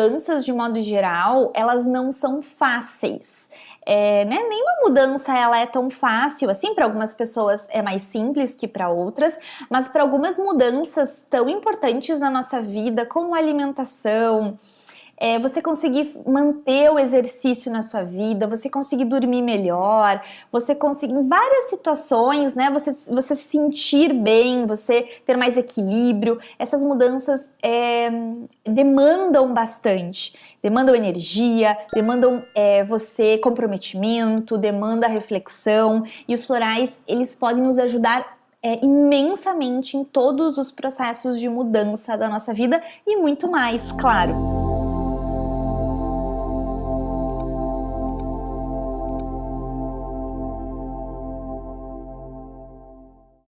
mudanças, de modo geral, elas não são fáceis. É, né? Nenhuma mudança ela é tão fácil assim, para algumas pessoas é mais simples que para outras, mas para algumas mudanças tão importantes na nossa vida, como alimentação, é, você conseguir manter o exercício na sua vida, você conseguir dormir melhor, você conseguir, em várias situações, né, você, você se sentir bem, você ter mais equilíbrio, essas mudanças é, demandam bastante, demandam energia, demandam é, você comprometimento, demanda reflexão, e os florais, eles podem nos ajudar é, imensamente em todos os processos de mudança da nossa vida e muito mais, claro.